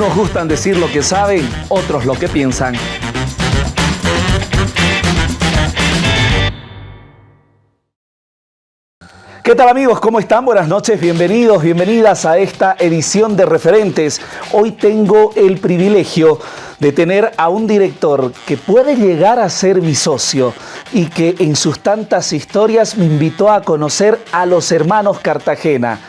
Unos gustan decir lo que saben, otros lo que piensan. ¿Qué tal amigos? ¿Cómo están? Buenas noches, bienvenidos, bienvenidas a esta edición de Referentes. Hoy tengo el privilegio de tener a un director que puede llegar a ser mi socio y que en sus tantas historias me invitó a conocer a los hermanos Cartagena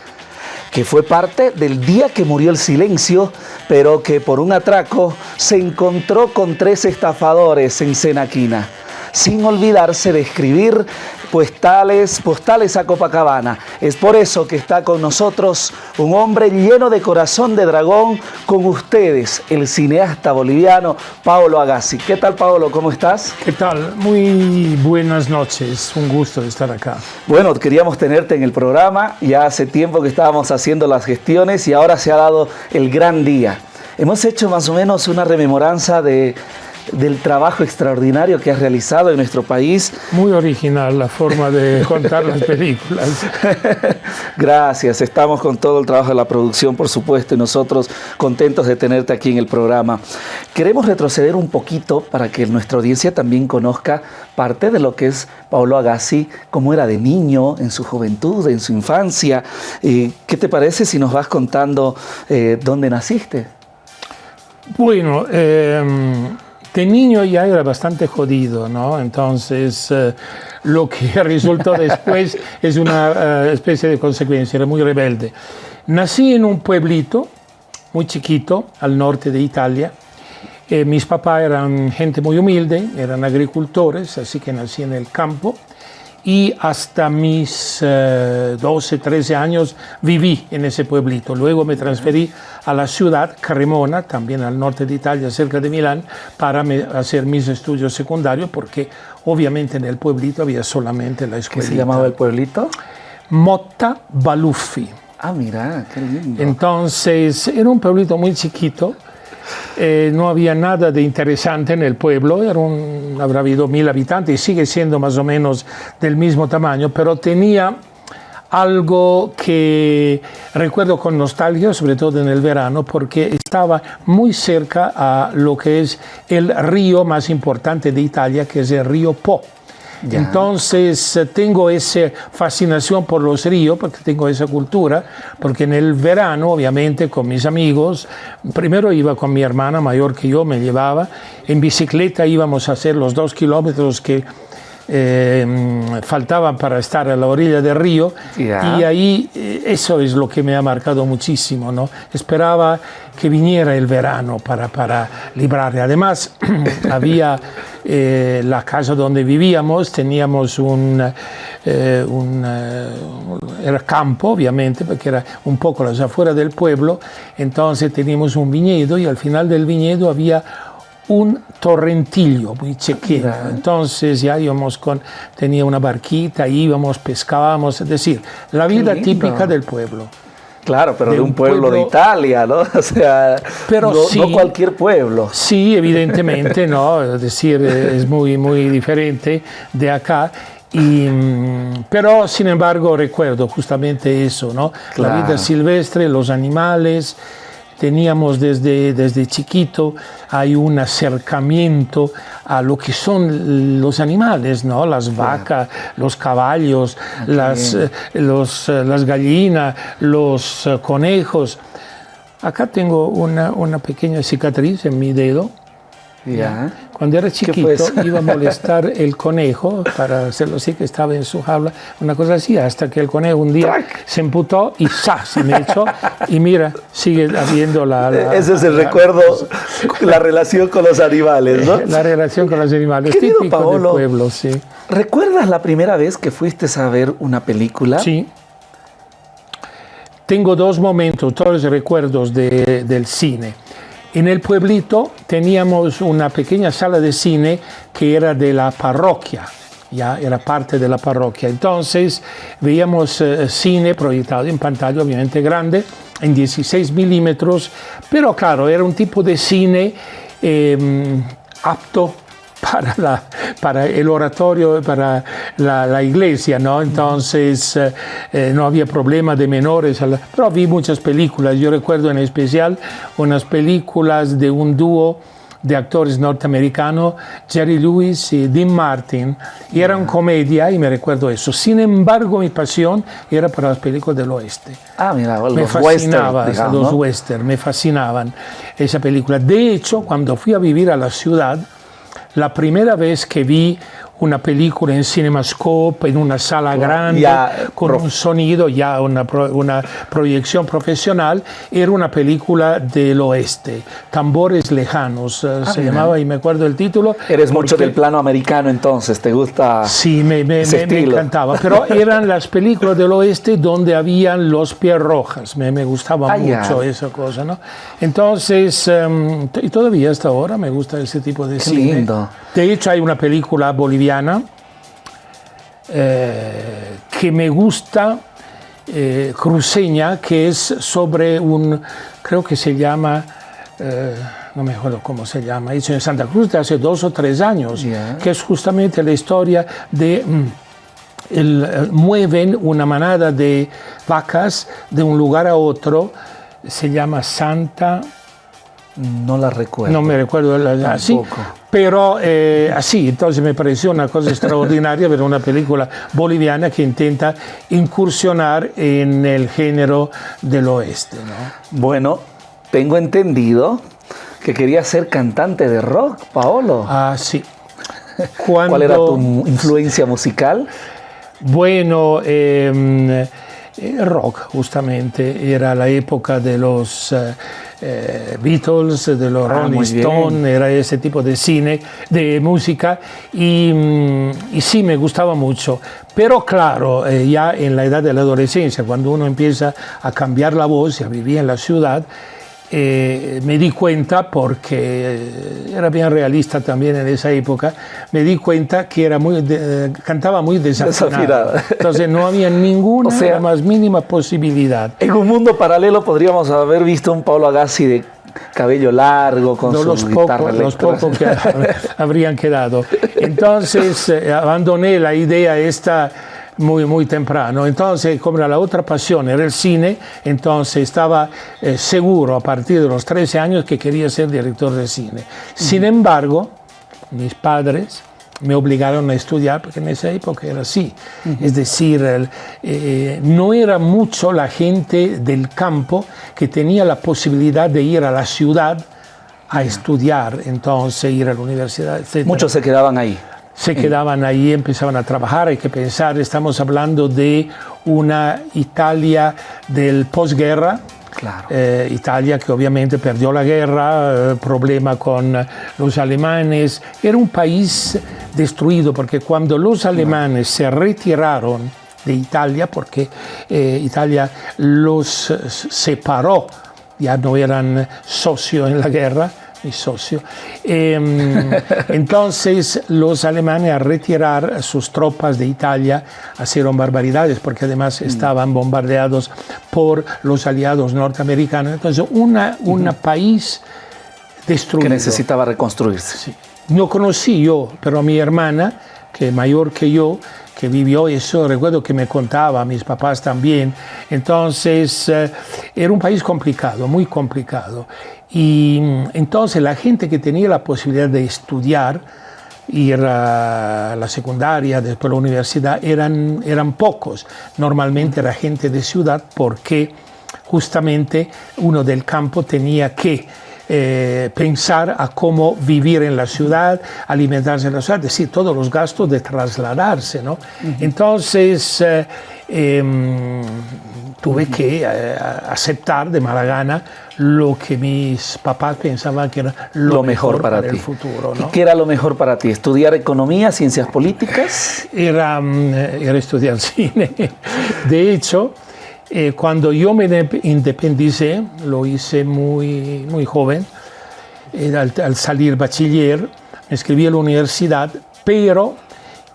que fue parte del día que murió el silencio, pero que por un atraco se encontró con tres estafadores en Senaquina sin olvidarse de escribir postales, postales a Copacabana. Es por eso que está con nosotros un hombre lleno de corazón de dragón, con ustedes, el cineasta boliviano Paolo Agassi. ¿Qué tal, Paolo? ¿Cómo estás? ¿Qué tal? Muy buenas noches, un gusto estar acá. Bueno, queríamos tenerte en el programa, ya hace tiempo que estábamos haciendo las gestiones y ahora se ha dado el gran día. Hemos hecho más o menos una rememoranza de del trabajo extraordinario que has realizado en nuestro país. Muy original la forma de contar las películas. Gracias, estamos con todo el trabajo de la producción, por supuesto, y nosotros contentos de tenerte aquí en el programa. Queremos retroceder un poquito para que nuestra audiencia también conozca parte de lo que es Paolo Agassi, cómo era de niño, en su juventud, en su infancia. ¿Qué te parece si nos vas contando eh, dónde naciste? Bueno, eh, de niño ya era bastante jodido, ¿no? Entonces, eh, lo que resultó después es una eh, especie de consecuencia, era muy rebelde. Nací en un pueblito muy chiquito al norte de Italia. Eh, mis papás eran gente muy humilde, eran agricultores, así que nací en el campo y hasta mis 12, 13 años viví en ese pueblito. Luego me transferí a la ciudad, Cremona, también al norte de Italia, cerca de Milán, para hacer mis estudios secundarios, porque obviamente en el pueblito había solamente la escuela. ¿Qué se llamaba el pueblito? Motta Baluffi. Ah, mira, qué lindo. Entonces, era un pueblito muy chiquito, eh, no había nada de interesante en el pueblo, habrá habido mil habitantes, y sigue siendo más o menos del mismo tamaño, pero tenía algo que recuerdo con nostalgia, sobre todo en el verano, porque estaba muy cerca a lo que es el río más importante de Italia, que es el río Po. Entonces eh, tengo esa fascinación por los ríos, porque tengo esa cultura, porque en el verano, obviamente, con mis amigos, primero iba con mi hermana mayor que yo, me llevaba, en bicicleta íbamos a hacer los dos kilómetros que eh, faltaban para estar a la orilla del río y ahí eh, eso es lo que me ha marcado muchísimo, ¿no? Esperaba que viniera el verano para, para librarle. Además, había eh, la casa donde vivíamos, teníamos un, un era campo, obviamente, porque era un poco las afuera del pueblo, entonces teníamos un viñedo y al final del viñedo había un torrentillo muy chequeño. Entonces ya íbamos con, tenía una barquita, íbamos, pescábamos, es decir, la vida típica del pueblo. Claro, pero de, un, pueblo, de Italia, ¿no? O sea, pero no, cualquier pueblo. Sí, evidentemente, ¿no? Es decir, es muy, muy diferente de acá. Y, mm, pero, sin embargo, recuerdo justamente eso, ¿no? La vida silvestre, los animales, teníamos desde, desde chiquito, hay un acercamiento a lo que son los animales, ¿no? las vacas, los caballos, ah, las, eh, los, eh, las gallinas, los eh, conejos. Acá tengo una, una pequeña cicatriz en mi dedo, ya. Cuando era chiquito iba a molestar el conejo para hacerlo así, que estaba en su jaula, una cosa así, hasta que el conejo un día se emputó y ¡sa! se me echó y mira, sigue habiendo la... Ese es el recuerdo, la relación con los animales, ¿no? La relación con los animales, Querido típico Paolo, pueblo, sí. ¿Recuerdas la primera vez que fuiste a ver una película? Sí. Tengo dos momentos, todos los recuerdos de, del cine. En el pueblito teníamos una pequeña sala de cine que era de la parroquia, ya era parte de la parroquia. Entonces veíamos eh, cine proyectado en pantalla obviamente grande, en 16 milímetros, pero claro, era un tipo de cine em, apto para, la, para el oratorio, para la, la iglesia, ¿no? Entonces eh, eh, no había problema de menores, pero vi muchas películas. Yo recuerdo en especial unas películas de un dúo de actores norteamericanos, Jerry Lewis y Dean Martin, y eran comedia, y me recuerdo eso. Sin embargo, mi pasión era para las películas del oeste. Ah, mira, los me fascinaba, western, los ¿no? western, me fascinaban esa película. De hecho, cuando fui a vivir a la ciudad, la primera vez que vi una película en CinemaScope, en una sala grande, Ya, con un sonido, ya una, pro- una proyección profesional, era una película del oeste, Tambores Lejanos, eh, se mira. llamaba, y me acuerdo el título. Eres mucho del plano americano entonces, ¿te gusta? Sí, me, me- ese me- me encantaba. Pero eran las películas del oeste donde habían los pies rojas. Me, me gustaba Ah, ya. mucho esa cosa, ¿no? Entonces, t- y todavía hasta ahora me gusta ese tipo de cine. lindo. De hecho, hay una película boliviana eh, que me gusta, eh, cruceña, que es sobre un, creo que se llama, eh, no me acuerdo cómo se llama, hecho en Santa Cruz de hace dos o tres años, que es justamente la historia de... mm, el- eh, mueven una manada de vacas de un lugar a otro, se llama Santa, No la recuerdo. no me recuerdo la- así, Tampoco. pero eh, así, entonces me pareció una cosa extraordinaria ver una película boliviana que intenta incursionar en el género del oeste. ¿no? Bueno, tengo entendido que querías ser cantante de rock, Paolo. Ah, sí. ¿Cuál era tu influencia musical? Bueno, eh, eh, rock justamente, era la época de los eh, eh, Beatles, de los Ah, Rolling. Stones, era ese tipo de cine, de música, y, mm, y sí me gustaba mucho. Pero claro, eh, ya en la edad de la adolescencia, cuando uno empieza a cambiar la voz y a vivir en la ciudad, eh, me di cuenta, porque eh, era bien realista también en esa época, me di cuenta que era muy de- eh, cantaba muy. Desafinado. Entonces no había ninguna O sea- la más mínima posibilidad. En un mundo paralelo podríamos haber visto un Paulo Agassi de cabello largo, con No, su los guitarra los pocos que habrían quedado. Entonces eh, abandoné la idea esta muy, muy temprano. Entonces, como era la otra pasión era el cine, entonces estaba eh, seguro a partir de los 13 años que quería ser director de cine. Sin embargo, mis padres me obligaron a estudiar, porque en esa época era así. Es decir, el, eh, no era mucho la gente del campo que tenía la posibilidad de ir a la ciudad a estudiar, entonces ir a la universidad, etc. Muchos se quedaban ahí. Se quedaban ahí, empezaban a trabajar. Hay que pensar, estamos hablando de una Italia del posguerra, Claro. eh, Italia que obviamente perdió la guerra, eh, problema con los alemanes, era un país destruido porque cuando los alemanes se retiraron de Italia, porque eh, Italia los eh, separó, ya no eran socios en la guerra, mi socio, em, entonces los alemanes a retirar sus tropas de Italia hicieron barbaridades porque además estaban bombardeados por los aliados norteamericanos. Entonces, una, un país destruido. Que necesitaba reconstruirse. Sí. No conocí yo, pero mi hermana, que es mayor que yo, que vivió eso, recuerdo que me contaba, mis papás también. Entonces, eh, era un país complicado, muy complicado. Y mm, entonces la gente que tenía la posibilidad de estudiar, ir a la secundaria, después a la universidad, eran, eran pocos. Normalmente era gente de ciudad porque justamente uno del campo tenía que eh, pensar a cómo vivir en la ciudad, alimentarse en la ciudad, es decir, todos los gastos de trasladarse. ¿no? Entonces, eh, em, tuve que eh, aceptar de mala gana lo que mis papás pensaban que era lo, Lo mejor para, ti. el futuro. ¿no? ¿Y qué era lo mejor para ti? ¿Estudiar economía, ciencias políticas? era, mm, era estudiar cine. De hecho, eh, cuando yo me de- independicé, lo hice muy, muy joven, eh, al, al salir bachiller, me inscribí a la universidad, pero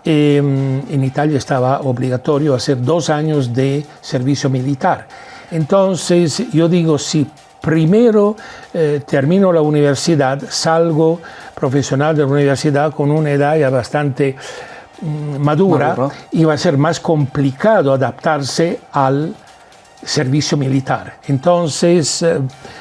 eh, en Italia estaba obligatorio hacer dos años de servicio militar. Entonces yo digo, si primero eh, termino la universidad, salgo profesional de la universidad con una edad ya bastante mm, madura, Maduro. iba a ser más complicado adaptarse al servicio militar. Entonces eh,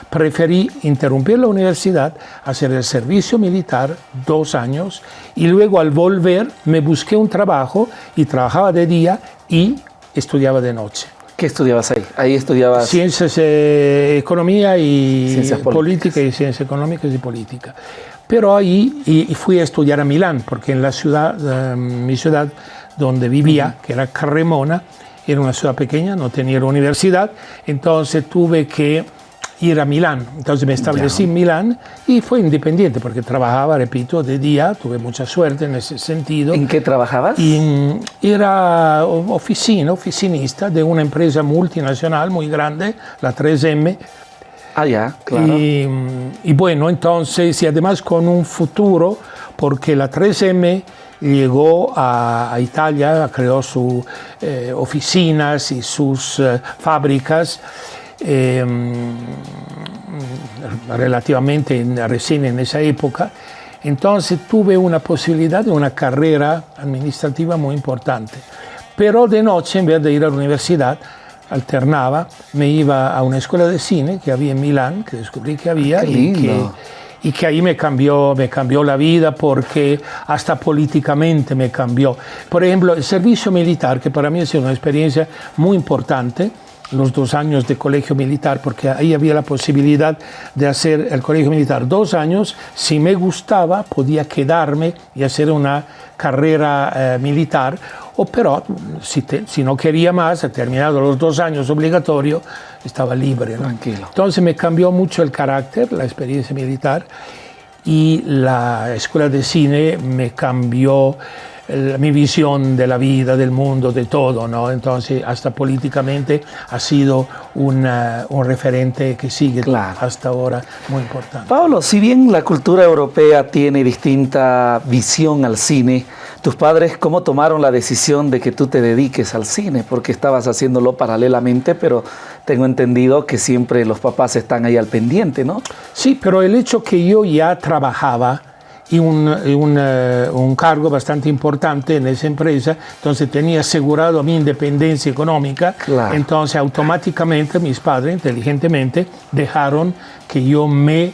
preferí interrumpir la universidad, hacer el servicio militar dos años y luego al volver me busqué un trabajo y trabajaba de día y estudiaba de noche. ¿Qué estudiabas ahí? Ahí estudiabas... Ciencias, eh, economía y Ciencias políticas. política y ciencias económicas y política. Pero ahí y, y fui a estudiar a Milán, porque en la ciudad, eh, mi ciudad donde vivía, que era Carremona, era una ciudad pequeña, no tenía universidad, entonces tuve que ir a Milán. Entonces me establecí en Milán y fue independiente, porque trabajaba, repito, de día, tuve mucha suerte en ese sentido. ¿En qué trabajabas? Y era oficina, oficinista de una empresa multinacional muy grande, la 3M. Ah, ya, claro. Y, mm, y bueno, entonces, y además con un futuro, porque la 3M llegó a, a Italia, creó sus oficinas y sus eh, fábricas. eh, relativamente en- recién en esa época, entonces tuve una posibilidad de una carrera administrativa muy importante. Pero de noche, en vez de ir a la universidad, alternaba, me iba a una escuela de cine que había en Milán, que descubrí que había Qué y que, lindo. Y que ahí me cambió, me cambió la vida porque hasta políticamente me cambió. Por ejemplo, el servicio militar, que para mí ha sido una experiencia muy importante, los dos años de colegio militar, porque ahí había la posibilidad de hacer el colegio militar dos años. Si me gustaba, podía quedarme y hacer una carrera eh, militar, o pero si, te- si no quería más, terminado los dos años obligatorios, estaba libre. ¿no? Tranquilo. Entonces me cambió mucho el carácter, la experiencia militar, y la escuela de cine me cambió eh, mi visión de la vida, del mundo, de todo, ¿no? Entonces, hasta políticamente ha sido una- un referente que sigue Claro. hasta ahora muy importante. Pablo, si bien la cultura europea tiene distinta visión al cine, tus padres cómo tomaron la decisión de que tú te dediques al cine, porque estabas haciéndolo paralelamente, pero tengo entendido que siempre los papás están ahí al pendiente, ¿no? Sí, pero el hecho que yo ya trabajaba y un, un, eh, un cargo bastante importante en esa empresa, entonces tenía asegurado mi independencia económica, Claro. entonces automáticamente mis padres inteligentemente dejaron que yo me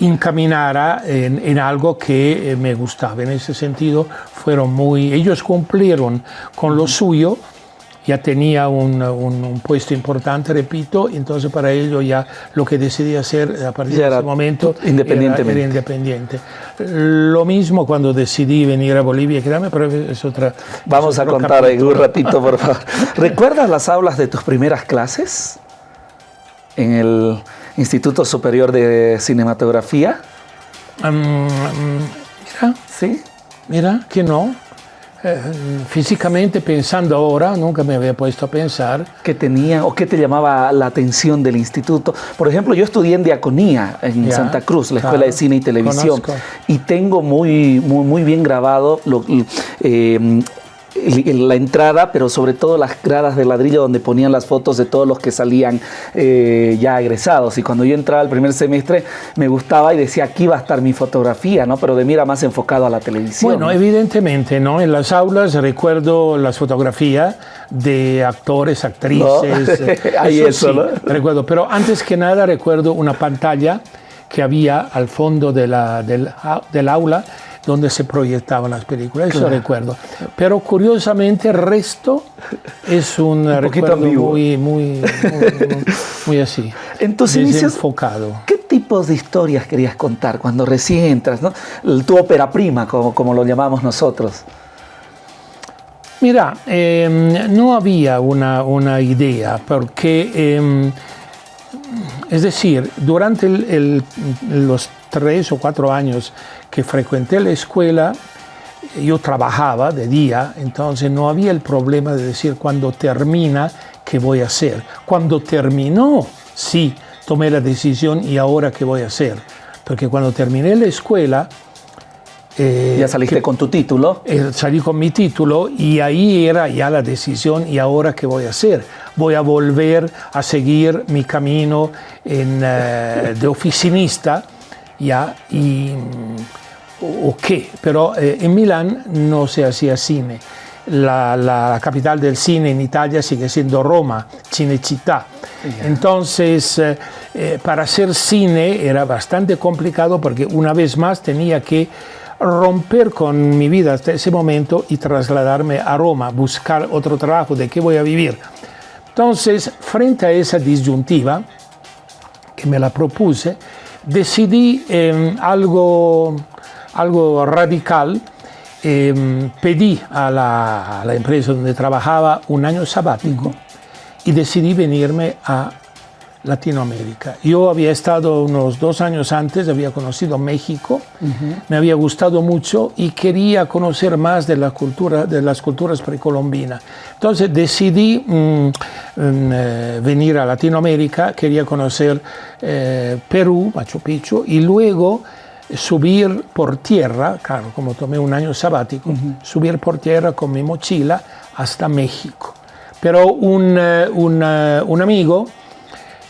encaminara en, en algo que eh, me gustaba. En ese sentido, fueron muy, ellos cumplieron con lo suyo, ya tenía un, un- un puesto importante, repito, entonces para ello ya lo que decidí hacer a partir Ya de ese momento independientemente. Era, era independiente. Lo mismo cuando decidí venir a Bolivia y quedarme, pero es otra... Vamos es a contar en un capítulo. ratito, por favor. ¿Recuerdas las aulas de tus primeras clases en el Instituto Superior de Cinematografía? Mm, mm, mira, Sí. mira, que no. Eh, físicamente pensando ahora, nunca me había puesto a pensar. ¿Qué tenía o qué te llamaba la atención del instituto? Por ejemplo, yo estudié en Diaconía en Ya, Santa Cruz, la claro, Escuela de Cine y Televisión, conozco. y tengo muy, muy, muy bien grabado lo- eh, la entrada, pero sobre todo las gradas de ladrillo donde ponían las fotos de todos los que salían eh, ya egresados. Y cuando yo entraba el primer semestre, me gustaba y decía, aquí va a estar mi fotografía, ¿no? Pero de mí era más enfocado a la televisión. Bueno, ¿no? evidentemente, ¿no? En las aulas recuerdo las fotografías de actores, actrices. No, hay eso, sí, ¿no? Recuerdo, pero antes que nada recuerdo una pantalla que había al fondo de la, del, del aula donde se proyectaban las películas, eso recuerdo. Pero curiosamente el resto es un, poquito recuerdo muy, muy, muy, muy así. En tus inicios, desenfocado. ¿Qué tipos de historias querías contar cuando recién entras? ¿no? Tu ópera prima, como, como lo llamamos nosotros. Mira, eh, no había una, una idea, porque, eh, es decir, durante el- el- los tres o cuatro años que frecuenté la escuela, yo trabajaba de día, entonces no había el problema de decir cuando termina, ¿qué voy a hacer? Cuando terminó, sí, tomé la decisión y ahora qué voy a hacer. Porque cuando terminé la escuela, Eh, ya saliste con tu título. Eh, salí con mi título y ahí era ya la decisión y ahora qué voy a hacer. Voy a volver a seguir mi camino en, eh, de oficinista ya y o qué, pero en Milán no se hacía cine. La, la, capital del cine en Italia sigue siendo Roma, Cinecittà. Yeah. Entonces, eh, para hacer cine era bastante complicado porque una vez más tenía que romper con mi vida hasta ese momento y trasladarme a Roma, buscar otro trabajo, de qué voy a vivir. Entonces, frente a esa disyuntiva que me la propuse, decidí eh, algo, algo radical. Eh, pedí a la, empresa donde trabajaba un año sabático y decidí venirme a Latinoamérica. Yo había estado unos dos años antes, había conocido México, uh -huh. me había gustado mucho y quería conocer más de, la cultura, de las culturas precolombinas. Entonces decidí mm, mm, eh, venir a Latinoamérica, quería conocer eh, Perú, Machu Picchu, y luego subir por tierra, claro, como tomé un año sabático, uh -huh. subir por tierra con mi mochila hasta México. Pero un, eh, un, un amigo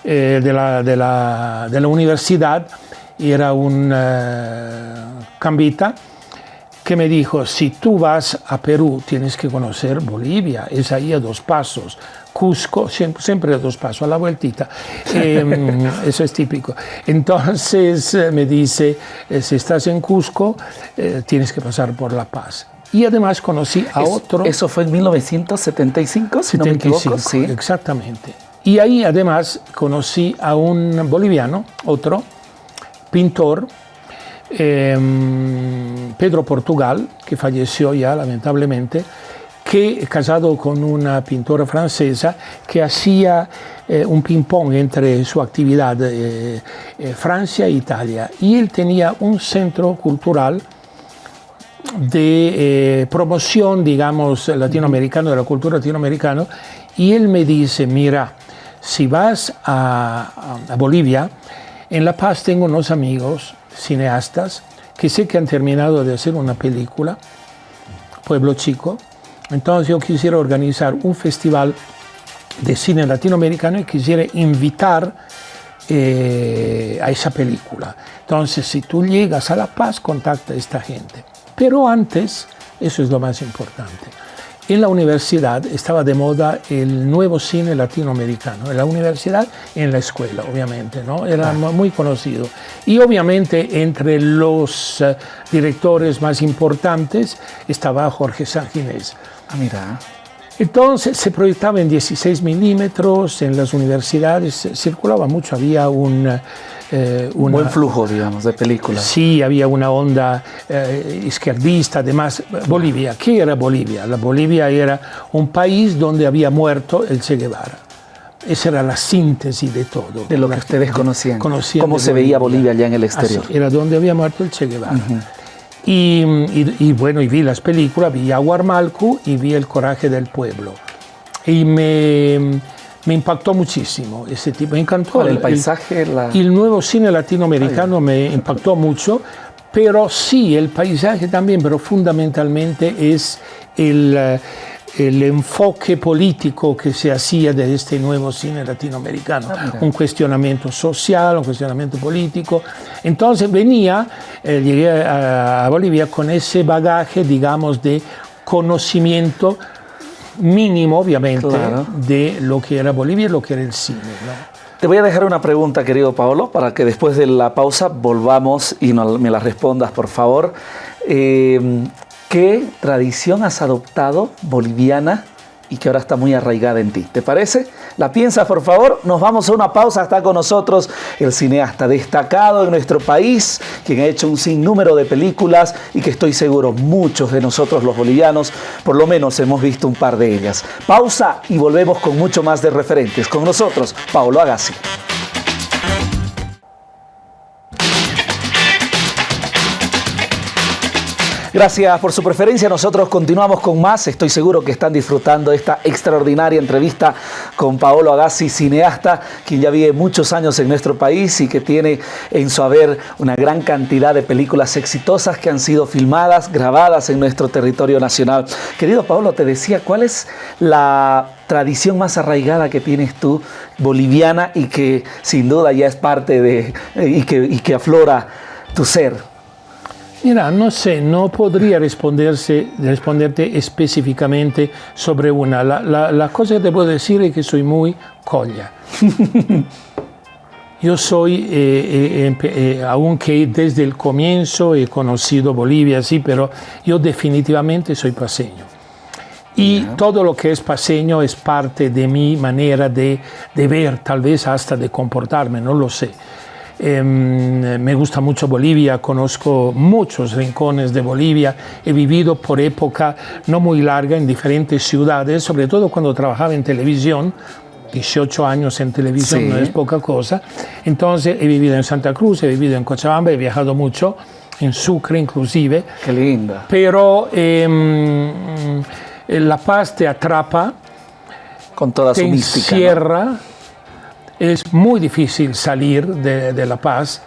eh, de, la, de, la, de, la, universidad, era un eh, cambita, que me dijo, si tú vas a Perú tienes que conocer Bolivia, es ahí a dos pasos, Cusco, siempre, siempre a dos pasos, a la vueltita, eh, eso es típico. Entonces me dice, eh, si estás en Cusco, eh, tienes que pasar por La Paz. Y además conocí a es, otro... ¿Eso fue en 1975, si 75, no me equivoco? Sí. Exactamente. Y ahí además conocí a un boliviano, otro pintor, eh, Pedro Portugal, que falleció ya lamentablemente, que casado con una pintora francesa que hacía eh, un ping-pong entre su actividad eh, eh, Francia e Italia. Y él tenía un centro cultural de promoción, digamos, latinoamericano, de la cultura latinoamericana, y él me dice, mira, si vas a, Bolivia, en La Paz tengo unos amigos cineastas que sé que han terminado de hacer una película, Pueblo Chico, entonces yo quisiera organizar un festival de cine latinoamericano y quisiera invitar eh, a esa película. Entonces, si tú llegas a La Paz, contacta a esta gente. Pero antes, eso es lo más importante, en la universidad estaba de moda el nuevo cine latinoamericano, en la universidad y en la escuela, obviamente, ¿no? Era ah. muy conocido. Y obviamente entre los uh, directores más importantes estaba Jorge Sanginés. Ah, mira. Entonces se proyectaba en 16 milímetros, en las universidades circulaba mucho, había un... Eh, una, un buen flujo, digamos, de películas. Sí, había una onda eh, izquierdista, además, Bolivia. ¿Qué era Bolivia? La Bolivia era un país donde había muerto el Che Guevara. Esa era la síntesis de todo. De lo que ustedes conocían. conocían ¿Cómo se Bolivia. veía Bolivia allá en el exterior? Así, era donde había muerto el Che Guevara. Uh -huh. Y, y, y, bueno, y vi las películas, vi Aguarmalcu y vi El coraje del pueblo. Y me me impactó muchísimo ese tipo, me encantó. El, el paisaje, el, la... el, nuevo cine latinoamericano Ay. me impactó mucho, pero sí, el paisaje también, pero fundamentalmente es el, el enfoque político que se hacía de este nuevo cine latinoamericano, ah, un cuestionamiento social, un cuestionamiento político. Entonces venía, eh, llegué a, a Bolivia con ese bagaje, digamos, de conocimiento mínimo, obviamente, claro. de lo que era Bolivia y lo que era el cine. ¿no? Te voy a dejar una pregunta, querido Paolo, para que después de la pausa volvamos y no, me la respondas, por favor. Eh, ¿Qué tradición has adoptado boliviana y que ahora está muy arraigada en ti. ¿Te parece? ¿La piensas, por favor? Nos vamos a una pausa. Está con nosotros el cineasta destacado en nuestro país, quien ha hecho un sinnúmero de películas y que estoy seguro muchos de nosotros los bolivianos, por lo menos hemos visto un par de ellas. Pausa y volvemos con mucho más de referentes. Con nosotros, Paulo Agassi. Gracias por su preferencia. Nosotros continuamos con más. Estoy seguro que están disfrutando esta extraordinaria entrevista con Paolo Agassi, cineasta, quien ya vive muchos años en nuestro país y que tiene en su haber una gran cantidad de películas exitosas que han sido filmadas, grabadas en nuestro territorio nacional. Querido Paolo, te decía, ¿cuál es la tradición más arraigada que tienes tú, boliviana, y que sin duda ya es parte de, y que, aflora tu ser? Mira, no sé, no podría responderse, responderte específicamente sobre una. La, la, la, cosa que te puedo decir es que soy muy colla. Yo soy, eh, eh, eh, aunque desde el comienzo he conocido Bolivia, sí, pero yo definitivamente soy paseño. Y yeah. todo lo que es paseño es parte de mi manera de, de ver, tal vez hasta de comportarme, no lo sé. Eh, me gusta mucho Bolivia, conozco muchos rincones de Bolivia, he vivido por época no muy larga en diferentes ciudades, sobre todo cuando trabajaba en televisión, 18 años en televisión sí. no es poca cosa, entonces he vivido en Santa Cruz, he vivido en Cochabamba, he viajado mucho, en Sucre inclusive. Qué linda. Pero eh, La Paz te atrapa, con toda te su mística. Encierra, ¿no? Es muy difícil salir de, La Paz.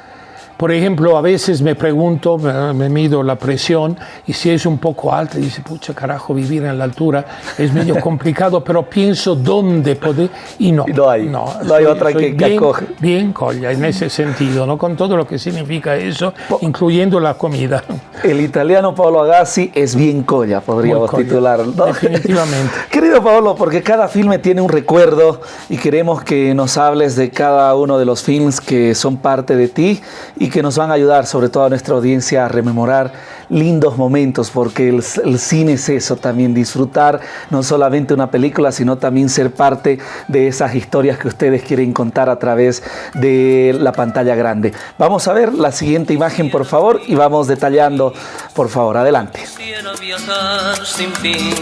Por ejemplo, a veces me pregunto, me, mido la presión y si es un poco alta, dice, pucha carajo, vivir en la altura es medio complicado, pero pienso dónde poder y no. No hay, no, no soy, hay otra que, bien, que, acoge. Bien colla en ese sentido, ¿no? con todo lo que significa eso, po incluyendo la comida. El italiano Paolo Agassi es bien colla, podríamos colla, titular. ¿no? Definitivamente. Querido Paolo, porque cada filme tiene un recuerdo y queremos que nos hables de cada uno de los films que son parte de ti y que nos van a ayudar, sobre todo a nuestra audiencia, a rememorar lindos momentos, porque el, el, cine es eso también, disfrutar no solamente una película, sino también ser parte de esas historias que ustedes quieren contar a través de la pantalla grande. Vamos a ver la siguiente imagen, por favor, y vamos detallando, por favor, adelante. Quisiera viajar sin fin,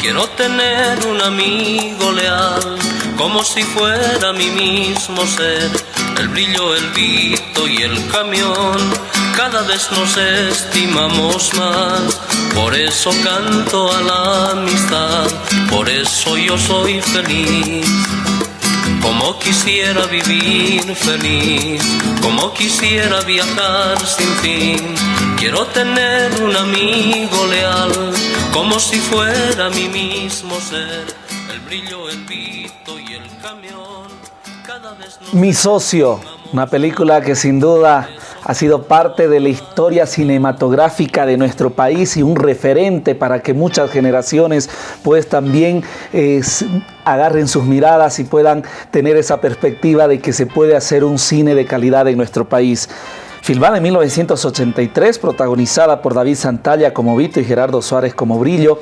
quiero tener un amigo leal, como si fuera mi mismo ser el brillo, el vito y el camión. Cada vez nos estimamos más, por eso canto a la amistad, por eso yo soy feliz. Como quisiera vivir feliz, como quisiera viajar sin fin. Quiero tener un amigo leal, como si fuera mi mismo ser. El brillo, el vito y. Mi socio, una película que sin duda ha sido parte de la historia cinematográfica de nuestro país y un referente para que muchas generaciones pues también eh, agarren sus miradas y puedan tener esa perspectiva de que se puede hacer un cine de calidad en nuestro país. Filmada en 1983, protagonizada por David Santalla como Vito y Gerardo Suárez como Brillo.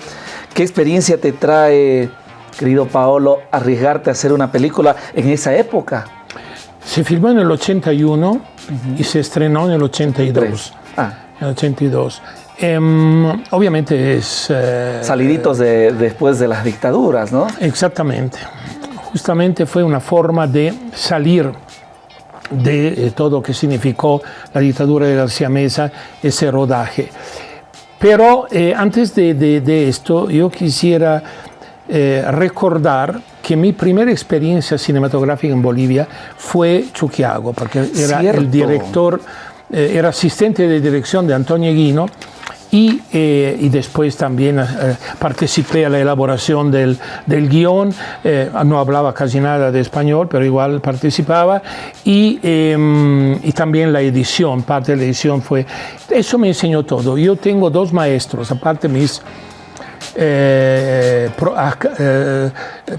¿Qué experiencia te trae querido Paolo, arriesgarte a hacer una película en esa época? Se filmó en el 81 uh -huh. y se estrenó en el 82. Ah. En el 82. Eh, obviamente es... Eh, Saliditos de, después de las dictaduras, ¿no? Exactamente. Justamente fue una forma de salir de eh, todo lo que significó la dictadura de García Mesa, ese rodaje. Pero eh, antes de, de, de, esto, yo quisiera eh, recordar que mi primera experiencia cinematográfica en Bolivia fue Chuquiago, porque era Cierto. el director, eh, era asistente de dirección de Antonio Guino y, eh, y, después también eh, participé a la elaboración del, del guion, eh, no hablaba casi nada de español, pero igual participaba, y, em, y, también la edición, parte de la edición fue, eso me enseñó todo. Yo tengo dos maestros, aparte mis eh, eh,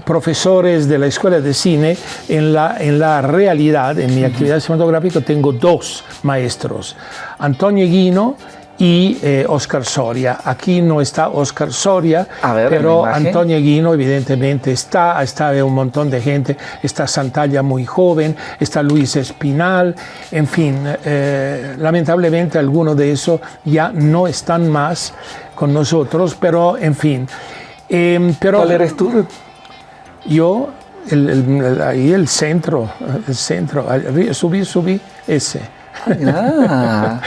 profesores de la escuela de cine, en la, en la realidad, en mi actividad cinematográfica, tengo dos maestros, Antonio Guino y eh, Oscar Soria. Aquí no está Oscar Soria, ver, pero Antonio Guino evidentemente está, está un montón de gente, está Santalla muy joven, está Luis Espinal, en fin, eh, lamentablemente algunos de esos ya no están más con nosotros, pero en fin. Eh, pero, ¿Cuál eres tú? Yo, el, el, ahí el centro, el centro, subí, subí, ese. Ah.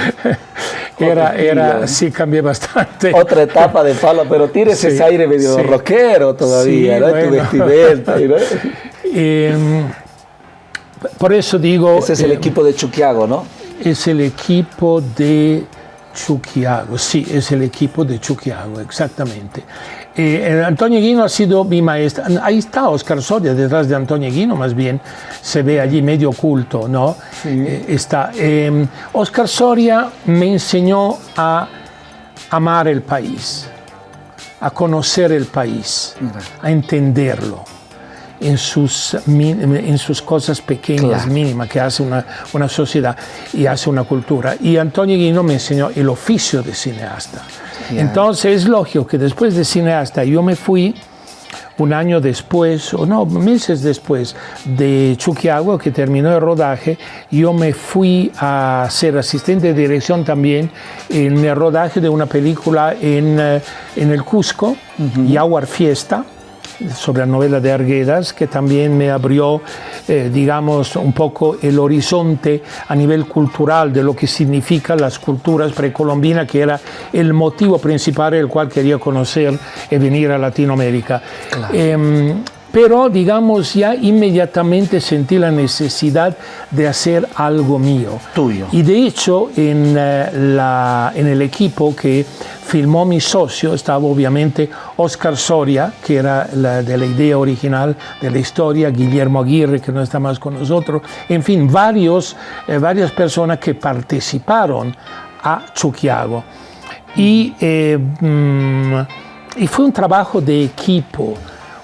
era, era, sí, cambié bastante. Otra etapa de Pablo, pero tienes ese aire medio rockero todavía, ¿no? Tu vestimenta, ¿no? Em, por eso digo... Ese es el equipo de Chuquiago, ¿no? Es el equipo de Chuquiago, sí, es el equipo de Chuquiago, exactamente. Eh, Antonio Guino ha sido mi maestro. Ahí está Oscar Soria, detrás de Antonio Guino, más bien se ve allí medio oculto, ¿no? Eh, está. Eh, Oscar Soria me enseñó a amar el país, a conocer el país, a entenderlo en sus, en sus cosas pequeñas, mínimas, que hace una, una, sociedad y hace una cultura. Y Antonio Guino me enseñó el oficio de cineasta. Entonces es lógico que después de cineasta yo me fui un año después, o no, meses después de Chuquiagua, que terminó el rodaje, yo me fui a ser asistente de dirección también en el rodaje de una película en, eh, en el Cusco, uh Fiesta, sobre la novela de Arguedas, que también me abrió, eh, digamos, un poco el horizonte a nivel cultural de lo que significan las culturas precolombinas, que era el motivo principal el cual quería conocer y venir a Latinoamérica. Em, pero digamos ya inmediatamente sentí la necesidad de hacer algo mío. Tuyo. Y de hecho en, eh, la, en el equipo que filmó mi socio estaba obviamente Oscar Soria, que era la, de la idea original de la historia, Guillermo Aguirre, que no está más con nosotros, en fin, varios, eh, varias personas que participaron a Chuquiago. Y, eh, mm, y fue un trabajo de equipo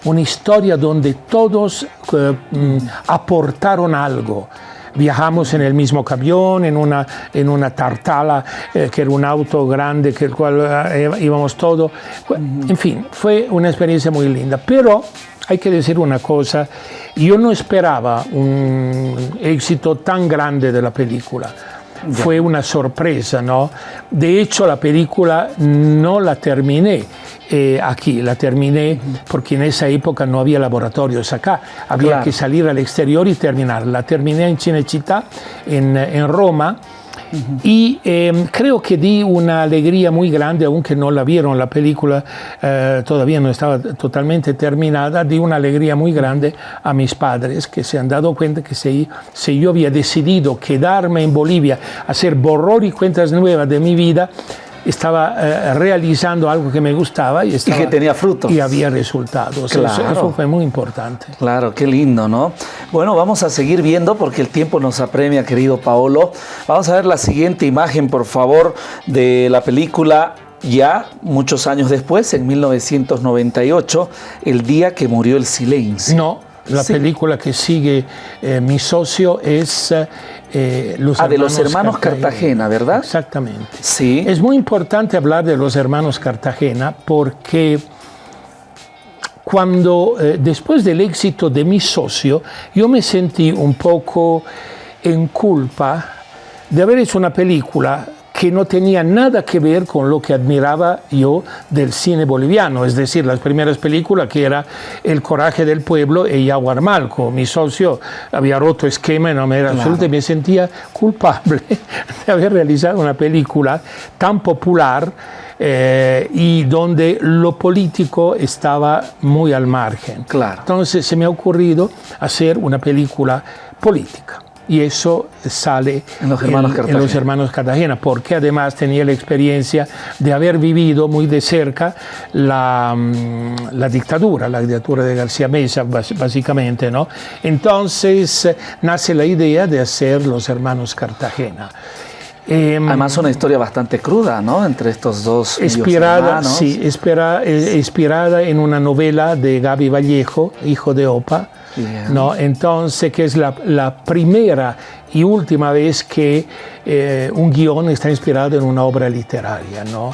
una historia donde todos eh, mm, aportaron algo. Viajamos en el mismo camión, en una, en una tartala, eh, que era un auto grande, que el cual eh, íbamos todos. En fin, fue una experiencia muy linda. Pero hay que decir una cosa, yo no esperaba un éxito tan grande de la película. Fue una sorpresa, ¿no? De hecho, la película no la terminé eh, aquí, la terminé porque en esa época no había laboratorios acá, había que salir al exterior y terminar. La terminé en Cinecittà, en, en Roma, y em, creo que di una alegría muy grande, aunque no la vieron, la película eh, todavía no estaba totalmente terminada, di una alegría muy grande a mis padres que se han dado cuenta que si, si yo había decidido quedarme en Bolivia, hacer borror y cuentas nuevas de mi vida, estaba eh, realizando algo que me gustaba y, estaba, que tenía frutos. Y había resultados. Eso, fue muy importante. Claro, qué lindo, ¿no? Bueno, vamos a seguir viendo porque el tiempo nos apremia, querido Paolo. Vamos a ver la siguiente imagen, por favor, de la película ya muchos años después, en 1998, el día que murió el silencio. No, la película que sigue eh, mi socio es eh, los ah, de los hermanos Cartagena, ¿verdad? Exactamente. Sí. Es muy importante hablar de los hermanos Cartagena porque cuando eh, después del éxito de mi socio, yo me sentí un poco en culpa de haber hecho una película que no tenía nada que ver con lo que admiraba yo del cine boliviano, es decir, las primeras películas que era El coraje del pueblo y Yaguar Malco. Mi socio había roto esquema y no me era y me sentía culpable de haber realizado una película tan popular eh, y donde lo político estaba muy al margen. Claro. Entonces se me ha ocurrido hacer una película política y eso sale en los, hermanos en, los hermanos Cartagena, porque además tenía la experiencia de haber vivido muy de cerca la, mm, la dictadura, la dictadura de García Mesa, básicamente, ¿no? Entonces nace la idea de hacer los hermanos Cartagena. Em, además una historia bastante cruda, ¿no? Entre estos dos inspirada, Sí, eh, inspirada en una novela de Gaby Vallejo, hijo de Opa, ¿no? Entonces, que es la, la, primera y última vez que eh, un guion está inspirado en una obra literaria, ¿no?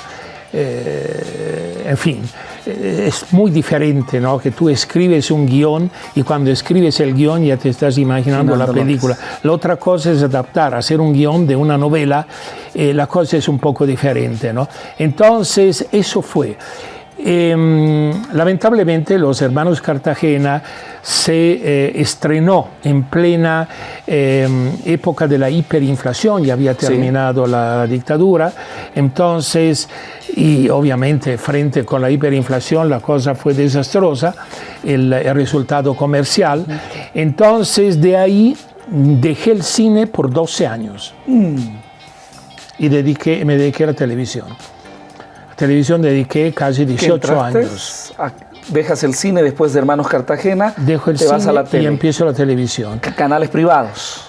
Eh, en fin, eh, es muy diferente, ¿no? Que tú escribes un guion y cuando escribes el guion ya te estás imaginando la película. La otra cosa es adaptar, hacer un guion de una novela, la cosa es un poco diferente, ¿no? Entonces, eso fue. Em, lamentablemente los hermanos Cartagena se eh, estrenó en plena em, época de la hiperinflación, ya había terminado la, dictadura, entonces, y obviamente frente con la hiperinflación la cosa fue desastrosa, el, resultado comercial, entonces de ahí dejé el cine por 12 años. Mm. y dediqué, me dediqué a la televisión televisión dediqué casi 18 años. dejas el cine después de Hermanos Cartagena, Dejo el te vas a la tele. y empiezo la televisión. Canales privados.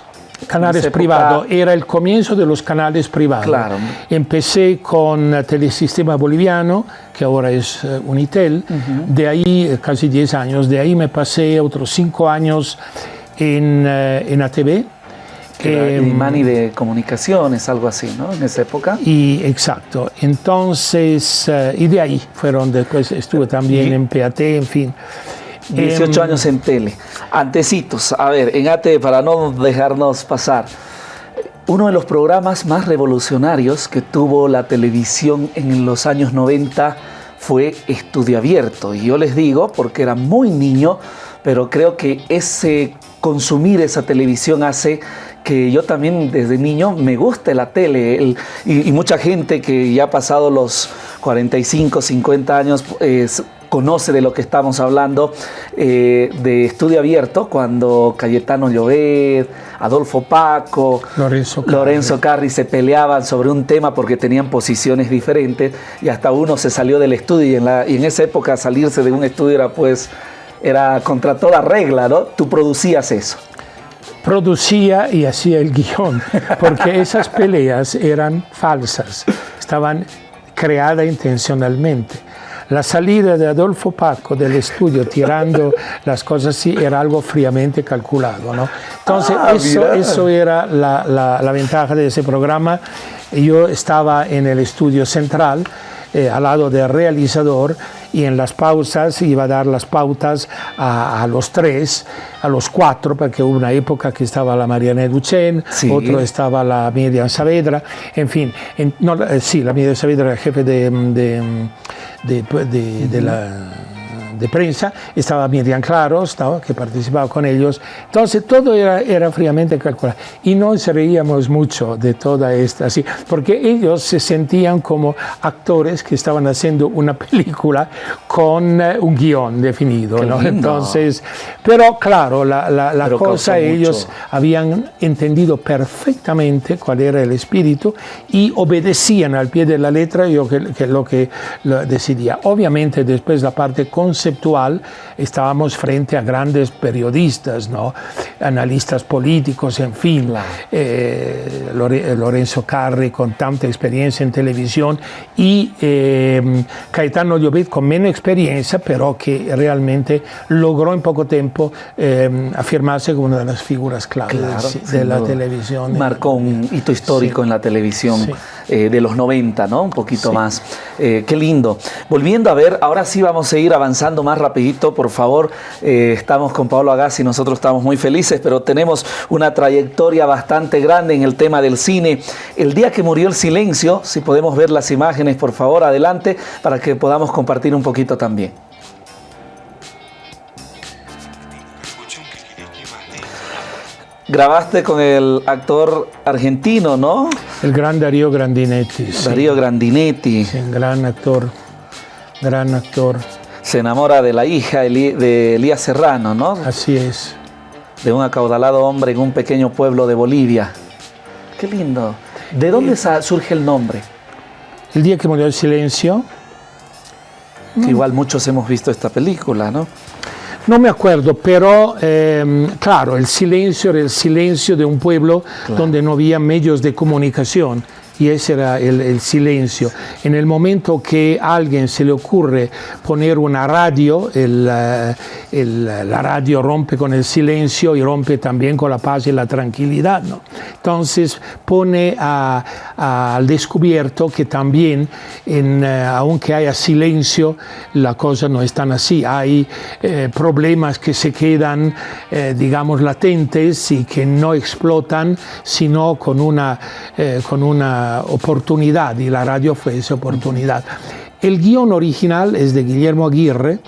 Canales privados, era el comienzo de los canales privados. Claro. Empecé con Telesistema Boliviano, que ahora es eh, Unitel, de ahí eh, casi 10 años, de ahí me pasé otros 5 años en, eh, en ATV, eh, Mani de comunicaciones, algo así, ¿no? En esa época. Y exacto. Entonces, eh, y de ahí fueron después, estuve también en PAT, en fin. 18 em, años en tele. Antecitos, a ver, en AT, para no dejarnos pasar, uno de los programas más revolucionarios que tuvo la televisión en los años 90 fue Estudio Abierto. Y yo les digo, porque era muy niño, pero creo que ese consumir esa televisión hace que yo también desde niño me gusta la tele y, mucha gente que ya ha pasado los 45, 50 años conoce de lo que estamos hablando eh, de estudio abierto cuando Cayetano Llobet, Adolfo Paco, Lorenzo Carri. Lorenzo Carri se peleaban sobre un tema porque tenían posiciones diferentes y hasta uno se salió del estudio y en, la, y en esa época salirse de un estudio era pues era contra toda regla, ¿no? Tú producías eso producía y hacía el guion, porque esas peleas eran falsas, estaban creadas intencionalmente. La salida de Adolfo Paco del estudio tirando las cosas así era algo fríamente calculado. ¿no? Entonces, ah, eso, eso, era la, la, la ventaja de ese programa. Yo estaba en el estudio central, eh, al lado del realizador y en las pausas iba a dar las pautas a, los tres, a los cuatro, porque hubo una época que estaba la Mariana Duchen, otro estaba la Miriam Saavedra, en fin, no, eh, sí, la Miriam Saavedra era jefe de, de, de la de prensa, estaba Miriam Claros, que participaba con ellos, entonces todo era, era fríamente calculado y nos reíamos mucho de toda esta, así, porque ellos se sentían como actores que estaban haciendo una película con eh, un guion definido, ¿no? entonces, pero claro, la, la, cosa ellos habían entendido perfectamente cuál era el espíritu y obedecían al pie de la letra yo que, que lo que lo decidía. Obviamente después la parte conceptual estábamos frente a grandes periodistas, ¿no? analistas políticos, en fin, eh, Lorenzo Carri con tanta experiencia en televisión y eh, Caetano Llobet con menos experiencia, pero que realmente logró en poco tiempo eh, afirmarse como una de las figuras claves de la televisión. Marcó un hito histórico en la televisión de los 90, ¿no? Un poquito más. qué lindo. Volviendo a ver, ahora sí vamos a ir avanzando más rapidito, por favor. Eh, estamos con Pablo Agassi, nosotros estamos muy felices, pero tenemos una trayectoria bastante grande en el tema del cine. El día que murió el silencio, si podemos ver las imágenes, por favor, adelante, para que podamos compartir un poquito también. Grabaste con el actor argentino, ¿no? El gran Darío Grandinetti. Darío Grandinetti. Sí, gran actor, gran actor se enamora de la hija de Elías Serrano, ¿no? Así es. De un acaudalado hombre en un pequeño pueblo de Bolivia. Qué lindo. ¿De dónde surge el nombre? El día que murió el silencio. Que igual muchos hemos visto esta película, ¿no? No me acuerdo, pero em, claro, el silencio era el silencio de un pueblo donde no había medios de comunicación y ese era el, silencio. En el momento que a alguien se le ocurre poner una radio, eh, la radio rompe con el silencio y rompe también con la paz y la tranquilidad. ¿no? Entonces pone al descubierto que también, en, eh, aunque haya silencio, la cosa no es tan así. Hay eh, problemas que se quedan, digamos, latentes y que no explotan, sino con una, con una oportunidad y la radio fue esa oportunidad. El guion original es de Guillermo Aguirre,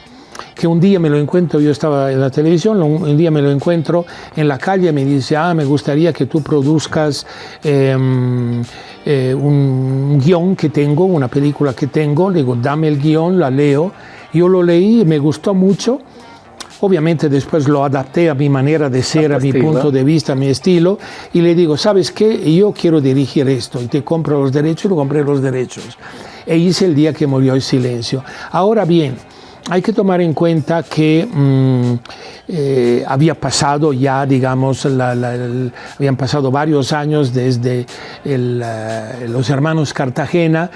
que un día me lo encuentro, yo estaba en la televisión, un, día me lo encuentro en la calle, me dice, ah, me gustaría que tú produzcas em, eh, un guion que tengo, una película que tengo, le digo, dame el guion, la leo, yo lo leí me gustó mucho, Obviamente después lo adapté a mi manera de ser, a, mi punto de vista, a mi estilo, y le digo, ¿sabes qué? Yo quiero dirigir esto, y te compro los derechos, y lo compré los derechos. E hice el día que murió el silencio. Ahora bien, hay que tomar en cuenta que mm, eh, había pasado ya, digamos, habían pasado varios años desde eh, los hermanos Cartagena,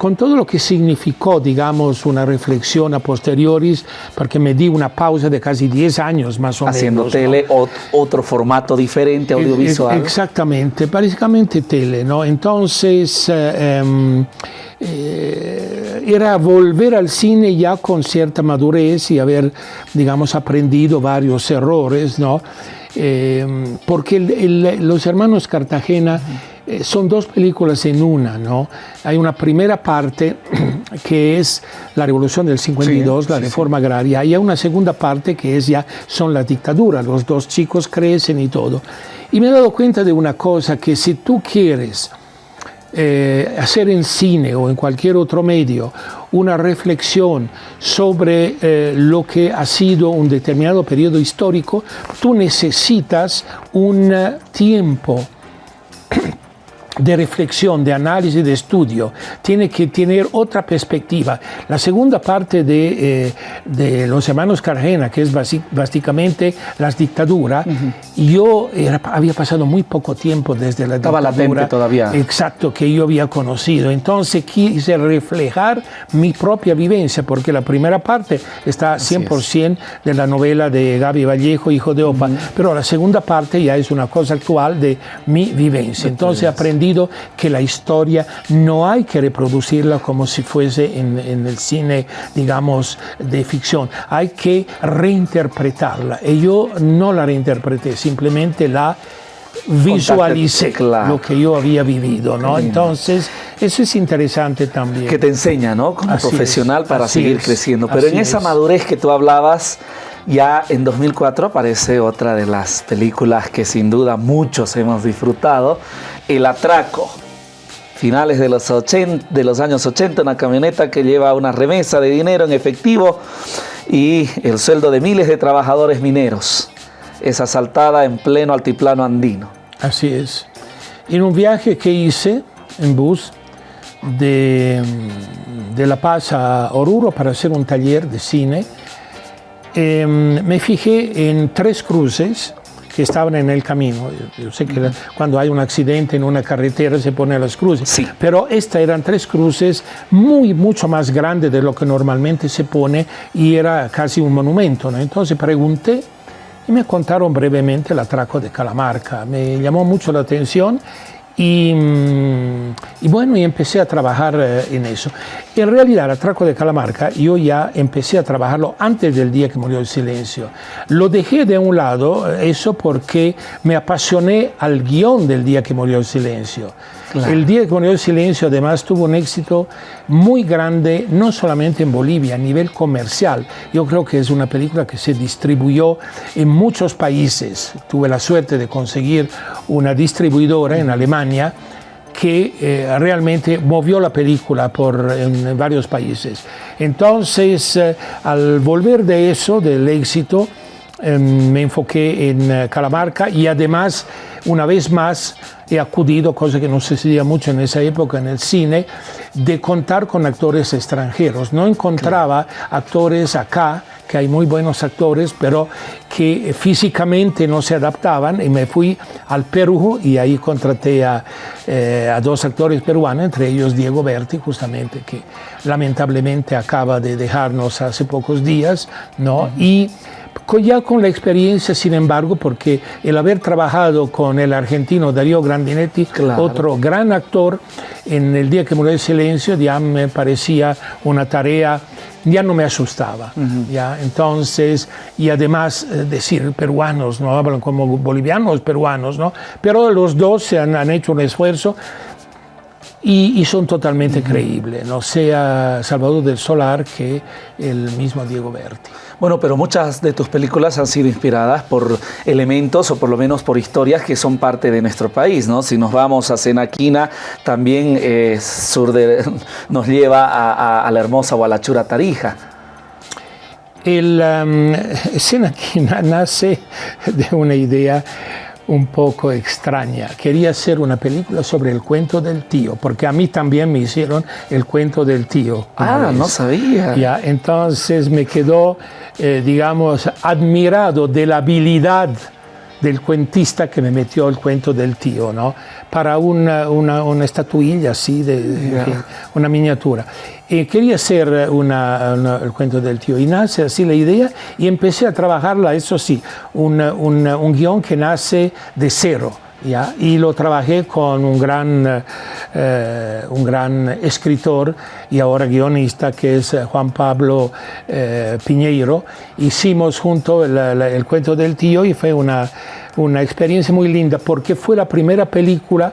con todo lo que significó, digamos, una reflexión a posteriores, porque me di una pausa de casi 10 años más o Haciendo menos. Haciendo tele, otro formato diferente, audiovisual. Exactamente, básicamente tele, ¿no? Entonces, eh, em, eh, era volver al cine ya con cierta madurez y haber, digamos, aprendido varios errores, ¿no? Eh, porque los hermanos Cartagena eh, son dos películas en una, ¿no? Hay una primera parte que es la revolución del 52, la reforma agraria, y hay una segunda parte que es ya son la dictadura, los dos chicos crecen y todo. Y me he dado cuenta de una cosa, que si tú quieres eh, hacer en cine o en cualquier otro medio una reflexión sobre eh, lo que ha sido un determinado periodo histórico, tú necesitas un tiempo de reflexión, de análisis, de estudio, tiene que tener otra perspectiva. La segunda parte de, eh, de los hermanos Cargena, que es básicamente las dictaduras, yo había pasado muy poco tiempo desde la Estaba dictadura. todavía. Exacto, que yo había conocido. Entonces quise reflejar mi propia vivencia, porque la primera parte está 100% de la novela de Gaby Vallejo, Hijo de Opa, pero la segunda parte ya es una cosa actual de mi vivencia. Entonces aprendí que la historia no hay que reproducirla como si fuese en, el cine, digamos, de ficción. Hay que reinterpretarla. Y yo no la reinterpreté, simplemente la visualicé lo que yo había vivido, ¿no? Entonces, eso es interesante también. Que te enseña, ¿no? Como profesional para seguir creciendo. Pero en esa madurez que tú hablabas, ya en 2004 aparece otra de las películas que sin duda muchos hemos disfrutado, El Atraco. Finales de los, 80, de los años 80, una camioneta que lleva una remesa de dinero en efectivo y el sueldo de miles de trabajadores mineros. Es asaltada en pleno altiplano andino. Así es. En un viaje que hice en bus de La Paz a Oruro para hacer un taller de cine, Em, me fijé en tres cruces que estaban en el camino. Yo sé que cuando hay un accidente en una carretera se ponen las cruces, sí. pero estas eran tres cruces muy, mucho más grandes de lo que normalmente se pone y era casi un monumento. ¿no? Entonces pregunté y me contaron brevemente el atraco de Calamarca. Me llamó mucho la atención y, mm, y, bueno, y empecé a trabajar eh, en eso. En realidad, atraco de Calamarca, yo ya empecé a trabajarlo antes del día que murió el silencio. Lo dejé de un lado, eh, eso porque me apasioné al guion del día que murió el silencio. El día que murió el silencio además tuvo un éxito muy grande, no solamente en Bolivia, a nivel comercial. Yo creo que es una película que se distribuyó en muchos países. Tuve la suerte de conseguir una distribuidora en Alemania que eh, realmente movió la película por, en, varios países. Entonces, eh, al volver de eso, del éxito, em, me enfoqué en eh, Calamarca y además, una vez más, he acudido, cosa que no se hacía mucho en esa época en el cine, de contar con actores extranjeros. No encontraba actores acá, que hay muy buenos actores, pero que físicamente no se adaptaban y me fui al Perú y ahí contraté a, eh, a dos actores peruanos, entre ellos Diego Berti, justamente, que lamentablemente acaba de dejarnos hace pocos días, ¿no? Y ya con la experiencia, sin embargo, porque el haber trabajado con el argentino Darío Grandinetti, otro gran actor, en el día que murió el silencio, ya me parecía una tarea, ya no me asustaba. ya, entonces, y además eh, decir peruanos, no hablan como bolivianos peruanos, ¿no? pero los dos se han, han hecho un esfuerzo y, son totalmente creíbles, no sea Salvador del Solar que el mismo Diego Berti. Bueno, pero muchas de tus películas han sido inspiradas por elementos o por lo menos por historias que son parte de nuestro país, ¿no? Si nos vamos a Senaquina, también eh, nos lleva a, la hermosa o Tarija. El um, Senaquina nace de una idea un poco extraña. Quería hacer una película sobre el cuento del tío, porque a mí también me hicieron el cuento del tío. Ah, no sabía. Ya, entonces me quedó, eh, digamos, admirado de la habilidad del cuentista que me metió el cuento del tío, ¿no? Para una, una, estatuilla así, de, una miniatura. Y quería hacer una, el cuento del tío y nace así la idea y empecé a trabajarla, eso sí, un, un guion que nace de cero. ¿Ya? y lo trabajé con un gran, eh, un gran escritor y ahora guionista que es Juan Pablo eh, Piñeiro. Hicimos junto el, el, cuento del tío y fue una, una experiencia muy linda porque fue la primera película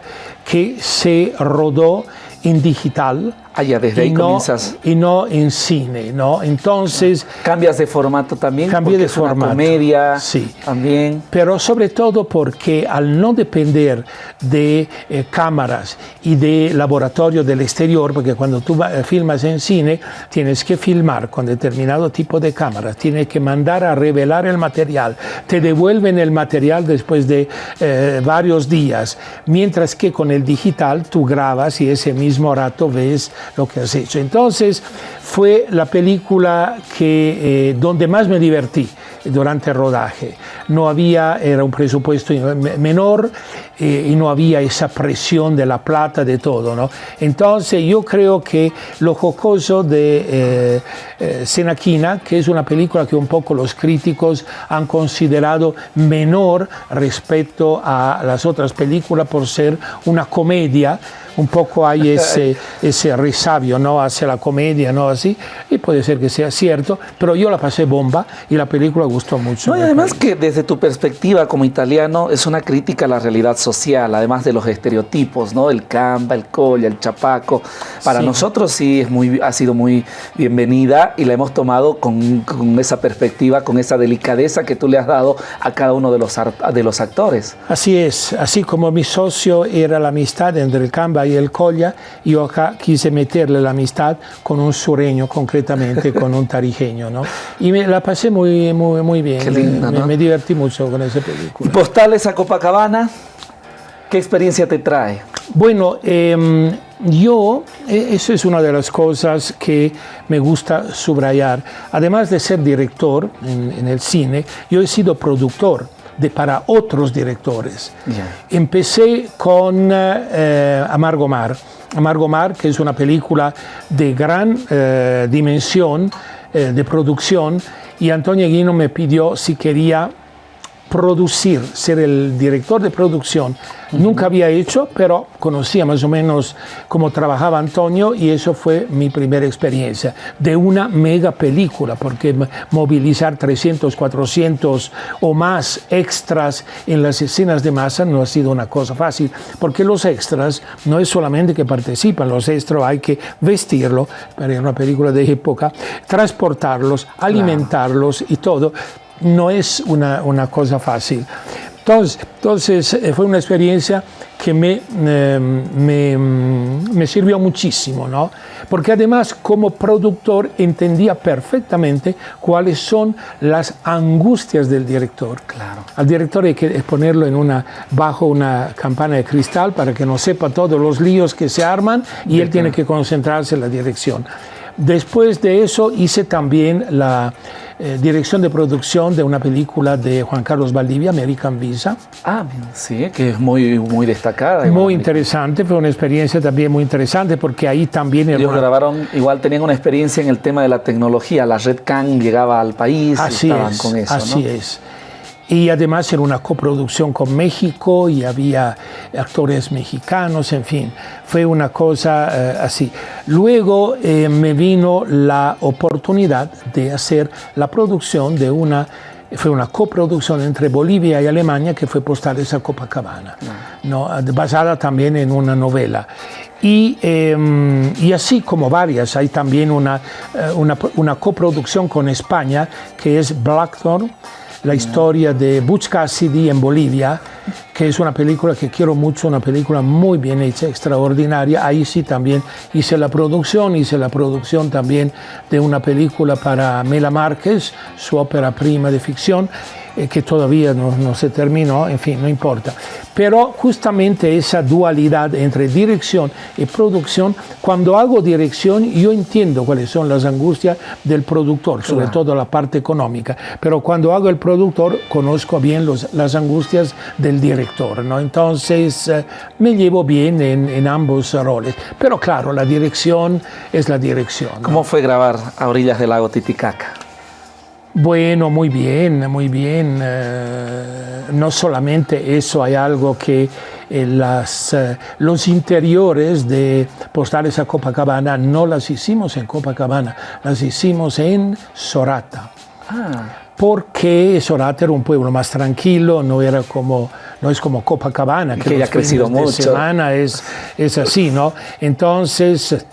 que se rodó en digital Allá desde ahí no, comienzas. Y no en cine, ¿no? Entonces. Cambias de formato también. Cambié de formato. comedia. Sí. También. Pero sobre todo porque al no depender de eh, cámaras y de laboratorio del exterior, porque cuando tú eh, filmas en cine, tienes que filmar con determinado tipo de cámaras, tienes que mandar a revelar el material, te devuelven el material después de eh, varios días, mientras que con el digital tú grabas y ese mismo rato ves lo que has hecho. Entonces fue la película que, eh, donde más me divertí durante el rodaje. No había, era un presupuesto menor y no había esa presión de la plata, de todo. ¿no? Entonces yo creo que lo jocoso de eh, eh, Senaquina, que es una película que un poco los críticos han considerado menor respecto a las otras películas por ser una comedia, un poco hay ese, ese resabio ¿no? hacia la comedia, ¿no? así, y puede ser que sea cierto, pero yo la pasé bomba y la película gustó mucho. No, y además que desde tu perspectiva como italiano es una crítica a la realidad social, además de los estereotipos, ¿no? El camba, el colla, el chapaco. Para nosotros sí es muy, ha sido muy bienvenida y la hemos tomado con, con, esa perspectiva, con esa delicadeza que tú le has dado a cada uno de los, de los actores. Así es, así como mi socio era la amistad entre el camba y el colla, yo acá quise meterle la amistad con un sureño, concretamente con un tarijeño, ¿no? Y me la pasé muy, muy, muy bien. Qué linda, me, me, divertí mucho con esa película. ¿Y postales a Copacabana? ¿Qué experiencia te trae? Bueno, eh, yo, e, eso es una de las cosas que me gusta subrayar. Además de ser director en, en el cine, yo he sido productor de, para otros directores. Yeah. Empecé con eh, Amargo Mar. Amargo Mar, que es una película de gran eh, dimensión eh, de producción, y Antonio Guino me pidió si quería producir, ser el director de producción. Uh -huh. Nunca había hecho, pero conocía más o menos cómo trabajaba Antonio y eso fue mi primera experiencia de una mega película, porque movilizar 300, 400 o más extras en las escenas de masa no ha sido una cosa fácil, porque los extras no es solamente que participan, los extras hay que vestirlo, para una película de época, transportarlos, alimentarlos claro. y todo no es una, una cosa fácil. Entonces, entonces, eh, fue una experiencia que me, eh, me, me, sirvió muchísimo, ¿no? porque además como productor entendía perfectamente cuáles son las angustias del director. Claro. Al director hay que ponerlo en una, bajo una campana de cristal para que no sepa todos los líos que se arman y él tiene que concentrarse en la dirección. Después de eso hice también la eh, dirección de producción de una película de Juan Carlos Valdivia, American Visa. Ah, sí, que es muy, muy destacada. Muy interesante, fue una experiencia también muy interesante porque ahí también... Ellos una... grabaron, igual tenían una experiencia en el tema de la tecnología, la Red Can llegaba al país así y estaban es, con eso, Así ¿no? es y además era una coproducción con México y había actores mexicanos, en fin, fue una cosa eh, así. Luego eh, me vino la oportunidad de hacer la producción de una fue una coproducción entre Bolivia y Alemania que fue Postales a Copacabana, ¿no? basada también en una novela. Y, eh, y, así como varias, hay también una, eh, una, una, coproducción con España que es Blackthorn, la historia de Butch Cassidy en Bolivia, que es una película que quiero mucho, una película muy bien hecha, extraordinaria. Ahí sí también hice la producción, hice la producción también de una película para Mela Márquez, su ópera prima de ficción eh, que todavía no, no, se terminó, en fin, no importa. Pero justamente esa dualidad entre dirección y producción, cuando hago dirección yo entiendo cuáles son las angustias del productor, sobre claro. todo la parte económica, pero cuando hago el productor conozco bien los, las angustias del director, ¿no? entonces eh, me llevo bien en, en, ambos roles. Pero claro, la dirección es la dirección. ¿no? ¿Cómo fue grabar a orillas del lago Titicaca? Bueno, muy bien, muy bien. Eh, no solamente eso, hay algo que eh, las, eh, los interiores de Postales a Copacabana no las hicimos en Copacabana, las hicimos en Sorata. Ah. Porque Sorata era un pueblo más tranquilo, no era como no es como Copacabana, que, que ha crecido mucho. semana es, es así, ¿no? Entonces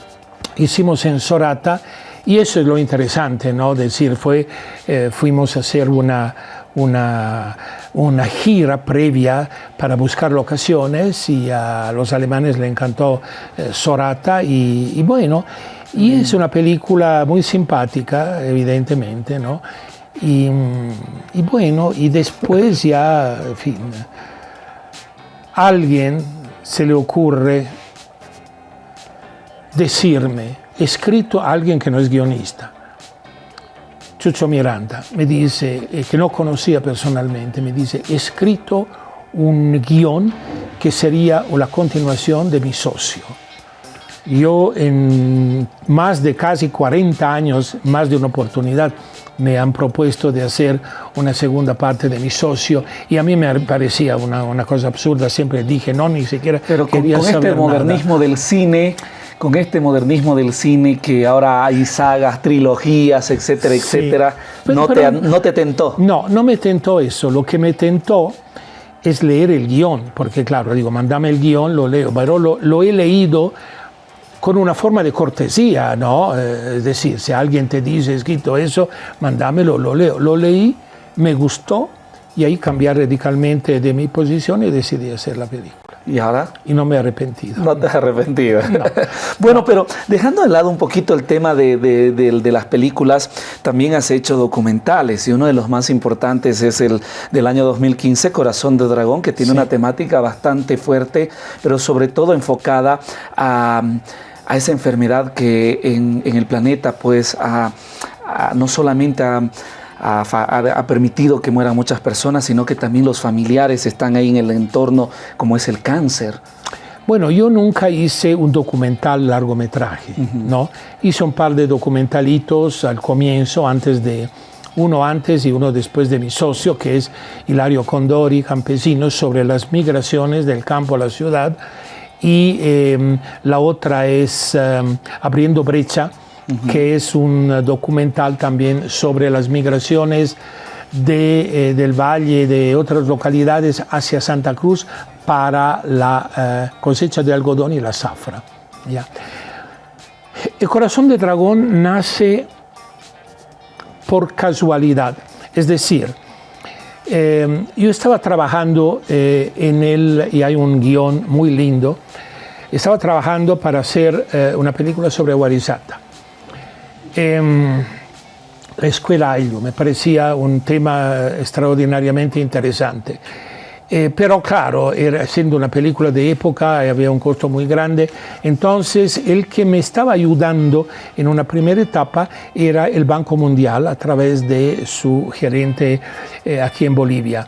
hicimos en Sorata y eso es lo interesante, ¿no? Decir, fue, eh, fuimos a hacer una, una, una, gira previa para buscar locaciones y a los alemanes le encantó eh, Sorata y, bueno, y es una película muy simpática, evidentemente, ¿no? Y, y bueno, y después ya, en fin, alguien se le ocurre decirme, escrito a alguien que no es guionista. Chucho Miranda me dice, eh, que no conocía personalmente, me dice, he escrito un guion que sería la continuación de mi socio. Yo en más de casi 40 años, más de una oportunidad, me han propuesto de hacer una segunda parte de mi socio y a mí me parecía una, una cosa absurda, siempre dije, no, ni siquiera Pero con, quería con saber este modernismo nada. del cine, con este modernismo del cine que ahora hay sagas, trilogías, etcétera, etcétera, no, Pero- te, no te tentó. No, no me tentó eso. Lo que me tentó es leer el guion, porque claro, digo, mandame el guion, lo leo, pero lo, lo he leído con una forma de cortesía, ¿no? Eh, es decir, si alguien te dice, escrito eso, mándamelo, lo leo. Lo leí, me gustó y ahí cambié radicalmente de mi posición y decidí hacer la película. Y ahora Y no me he arrepentido. no te has arrepentido. bueno, pero dejando de lado un poquito el tema de, de- de- de las películas, también has hecho documentales y uno de los más importantes es el del año 2015, Corazón de Dragón, que tiene Sí. una temática bastante fuerte, pero sobre todo enfocada a, a esa enfermedad que en, en el planeta pues ha- no solamente ha, ha ha- permitido que mueran muchas personas, sino que también los familiares están ahí en el entorno, como es el cáncer. Bueno, yo nunca hice un documental largometraje, ¿no? Hice un par de documentalitos al comienzo, antes de, uno antes y uno después de mi socio, que es Hilario Condori, campesino, sobre las migraciones del campo a la ciudad. Y eh, la otra es eh, Abriendo Brecha, que es un documental también sobre las migraciones de, eh, del valle de otras localidades hacia Santa Cruz para la eh, cosecha de algodón y la zafra. ¿ya? El corazón de dragón nace por casualidad, es decir, eh, yo estaba trabajando en él y hay un guion muy lindo. Estaba trabajando para hacer una película sobre Warisata. Em, la escuela Ayllu me parecía un tema extraordinariamente interesante. Eh, pero claro, era, siendo una película de época, eh, había un costo muy grande. Entonces, el que me estaba ayudando en una primera etapa era el Banco Mundial a través de su gerente eh, aquí en Bolivia.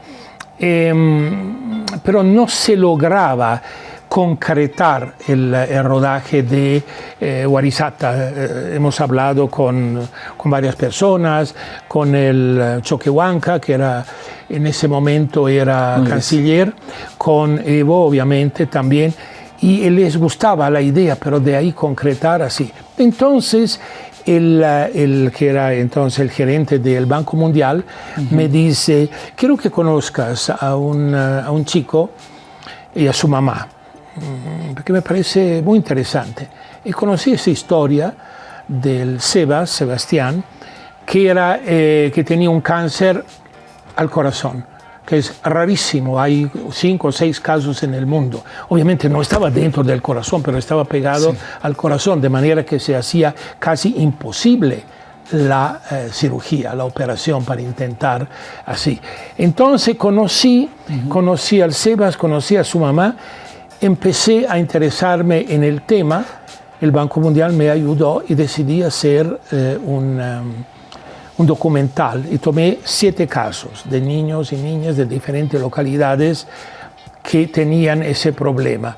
Em, pero no se lograba concretar el, el rodaje de eh. Eh, hemos hablado con, con, varias personas, con el Choquehuanca, que era en ese momento era Muy canciller, con Evo obviamente también, y les gustaba la idea, pero de ahí concretar así. Entonces, el, el, que era entonces el gerente del Banco Mundial me dice, quiero que conozcas a un, a un chico y a su mamá, mm, porque me parece muy interesante. Y conocí esa historia del Sebas, Sebastián, que, era, eh, que tenía un cáncer al corazón que es rarísimo, hay cinco o seis casos en el mundo. Obviamente no estaba dentro del corazón, pero estaba pegado sí. al corazón, de manera que se hacía casi imposible la eh, cirugía, la operación para intentar así. Entonces conocí, uh -huh. conocí al Sebas, conocí a su mamá, empecé a interesarme en el tema, el Banco Mundial me ayudó y decidí hacer eh, un... Um, un documental y tomé siete casos de niños y niñas de diferentes localidades que tenían ese problema.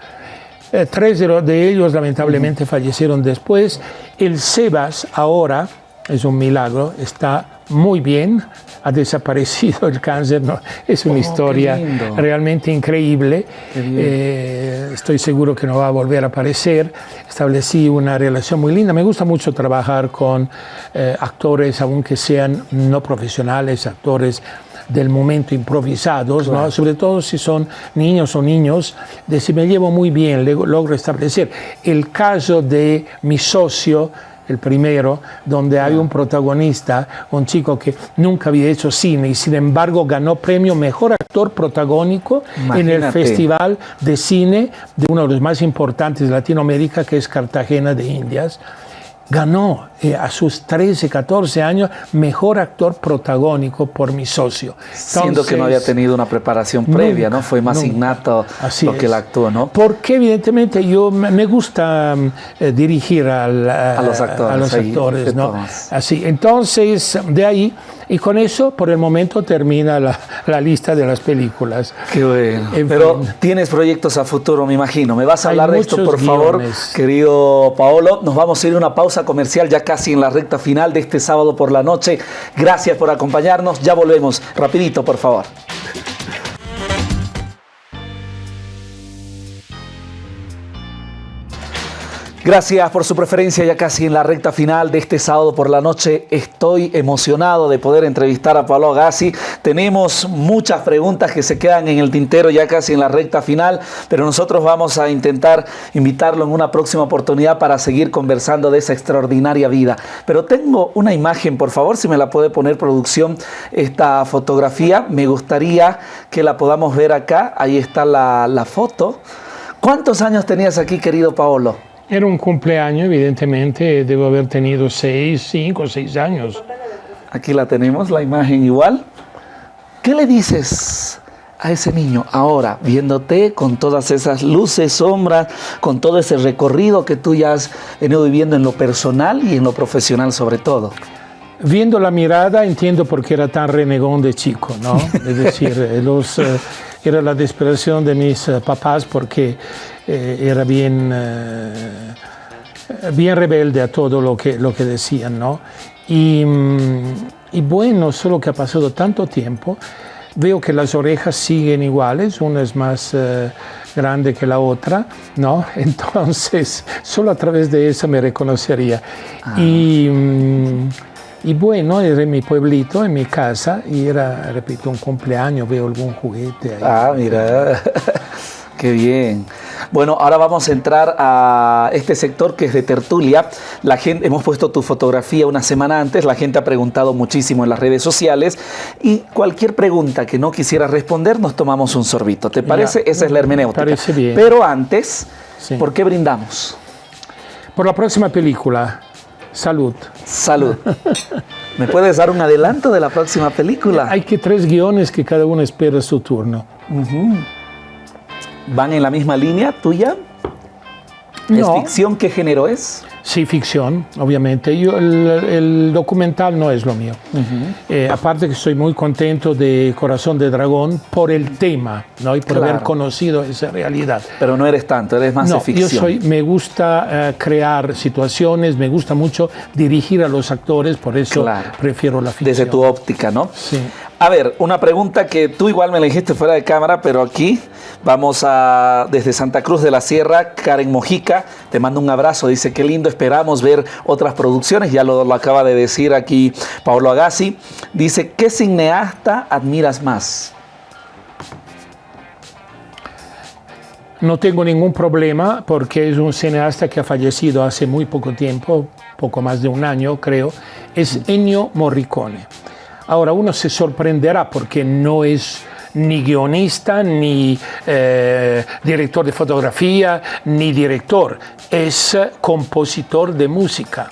Eh, tres de ellos lamentablemente uh -huh. fallecieron después. El Sebas ahora, es un milagro, está muy bien, ha desaparecido el cáncer, ¿no? es una oh, historia realmente increíble. Eh, estoy seguro que no va a volver a aparecer. Establecí una relación muy linda. Me gusta mucho trabajar con eh, actores, aunque sean no profesionales, actores del momento improvisados, claro. ¿no? sobre todo si son niños o niños, de si me llevo muy bien, logro establecer. El caso de mi socio, el primero, donde hay un protagonista, un chico que nunca había hecho cine y sin embargo ganó premio Mejor Actor Protagónico Imagínate. en el Festival de Cine de uno de los más importantes de Latinoamérica, que es Cartagena de Indias ganó eh, a sus 13, 14 años mejor actor protagónico por mi socio. Entonces, Siendo que no había tenido una preparación previa, nunca, ¿no? Fue más nunca. innato Así lo es. que él actuó, ¿no? Porque evidentemente yo me gusta eh, dirigir al, a, a, los actores, a los actores ¿no? Así, entonces de ahí y con eso, por el momento, termina la, la lista de las películas. Qué bueno. En Pero fin. tienes proyectos a futuro, me imagino. ¿Me vas a hablar Hay de esto, por guiones. favor, querido Paolo? Nos vamos a ir a una pausa comercial ya casi en la recta final de este sábado por la noche. Gracias por acompañarnos. Ya volvemos. Rapidito, por favor. Gracias por su preferencia ya casi en la recta final de este sábado por la noche. Estoy emocionado de poder entrevistar a Pablo Agassi. Tenemos muchas preguntas que se quedan en el tintero ya casi en la recta final, pero nosotros vamos a intentar invitarlo en una próxima oportunidad para seguir conversando de esa extraordinaria vida. Pero tengo una imagen, por favor, si me la puede poner producción, esta fotografía. Me gustaría que la podamos ver acá. Ahí está la, la foto. ¿Cuántos años tenías aquí, querido Paolo? Era un cumpleaños, evidentemente, debo haber tenido seis, cinco, seis años. Aquí la tenemos, la imagen igual. ¿Qué le dices a ese niño ahora, viéndote con todas esas luces, sombras, con todo ese recorrido que tú ya has venido viviendo en lo personal y en lo profesional sobre todo? Viendo la mirada entiendo por qué era tan renegón de chico, ¿no? Es decir, los, eh, era la desesperación de mis eh, papás porque eh, era bien, eh, bien rebelde a todo lo que, lo que decían, ¿no? Y, mm, y, bueno, solo que ha pasado tanto tiempo, veo que las orejas siguen iguales, una es más eh, grande que la otra, ¿no? Entonces, solo a través de eso me reconocería. Ah. Y, mm, y bueno, era en mi pueblito, en mi casa, y era, repito, un cumpleaños, veo algún juguete ahí. Ah, mira, qué bien. Bueno, ahora vamos a entrar a este sector que es de tertulia. La gente, hemos puesto tu fotografía una semana antes, la gente ha preguntado muchísimo en las redes sociales y cualquier pregunta que no quisiera responder, nos tomamos un sorbito. ¿Te parece? Ya, Esa es la hermenéutica. Parece bien. Pero antes, sí. ¿por qué brindamos? Por la próxima película. Salud. Salud. ¿Me puedes dar un adelanto de la próxima película? Hay que tres guiones que cada uno espera su turno. Uh -huh. ¿Van en la misma línea tuya? ¿Es no. ficción? ¿Qué género es? Sí, ficción, obviamente. Yo, el, el, documental no es lo mío. Uh -huh. eh, aparte que estoy muy contento de Corazón de Dragón por el tema ¿no? y por claro. haber conocido esa realidad. Pero no eres tanto, eres más no, de ficción. Yo soy, me gusta uh, crear situaciones, me gusta mucho dirigir a los actores, por eso claro. prefiero la ficción. Desde tu óptica, ¿no? Sí. A ver, una pregunta que tú igual me la dijiste fuera de cámara, pero aquí vamos a, desde Santa Cruz de la Sierra, Karen Mojica, te mando un abrazo, dice, qué lindo, esperamos ver otras producciones, ya lo, lo acaba de decir aquí Pablo Agassi, dice, ¿qué cineasta admiras más? No tengo ningún problema porque es un cineasta que ha fallecido hace muy poco tiempo, poco más de un año creo, es Ennio Morricone. Ahora uno se sorprenderá porque no es ni guionista, ni eh, director de fotografía, ni director, es compositor de música.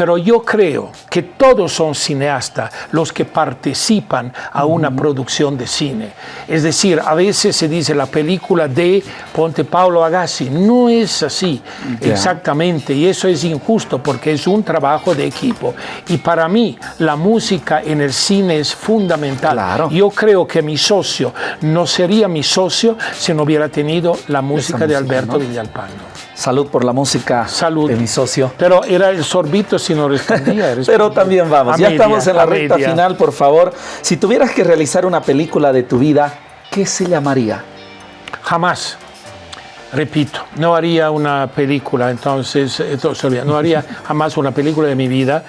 Pero yo creo que todos son cineastas los que participan a una producción de cine. Es decir, a veces se dice la película de Ponte Paolo Agassi. No es así exactamente y eso es injusto porque es un trabajo de equipo. Y para mí la música en el cine es fundamental. Yo creo que mi socio no sería mi socio si no hubiera tenido la música, de Alberto Villalpando. Salud por la música Salud. de mi socio. Pero era el sorbito si no respondía. Pero también vamos, ya estamos en la recta final, por favor. Si tuvieras que realizar una película de tu vida, ¿qué se llamaría? Jamás. Repito, no haría una película, entonces, no haría jamás una película de mi vida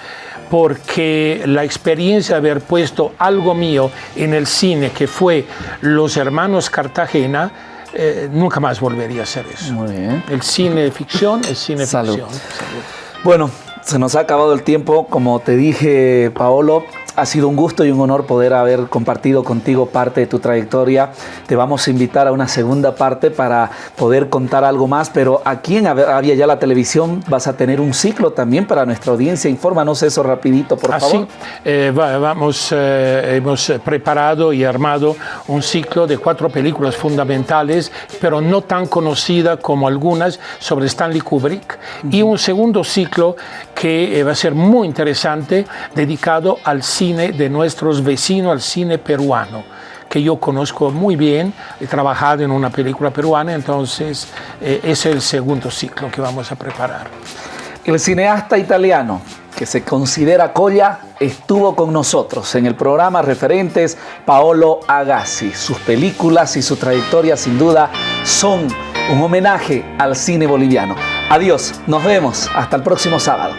porque la experiencia de haber puesto algo mío en el cine, que fue Los Hermanos Cartagena, eh, nunca más volvería a hacer eso. Muy bien. El cine ficción es cine Salud. ficción. Bueno, se nos ha acabado el tiempo. Como te dije, Paolo, ha sido un gusto y un honor poder haber compartido contigo parte de tu trayectoria. Te vamos a invitar a una segunda parte para poder contar algo más, pero aquí en Había Ya la Televisión vas a tener un ciclo también para nuestra audiencia. Infórmanos eso rapidito, por Así, favor. eh, va- vamos, eh, hemos preparado y armado un ciclo de cuatro películas fundamentales, pero no tan conocidas como algunas, sobre Stanley Kubrick, y un segundo ciclo que eh, va a ser muy interesante, dedicado al cine de nuestros vecinos, al cine peruano que yo conozco muy bien, he trabajado en una película peruana, entonces eh, ese es el segundo ciclo que vamos a preparar. El cineasta italiano que se considera Colla estuvo con nosotros en el programa Referentes Paolo Agassi. Sus películas y su trayectoria sin duda son un homenaje al cine boliviano. Adiós, nos vemos hasta el próximo sábado.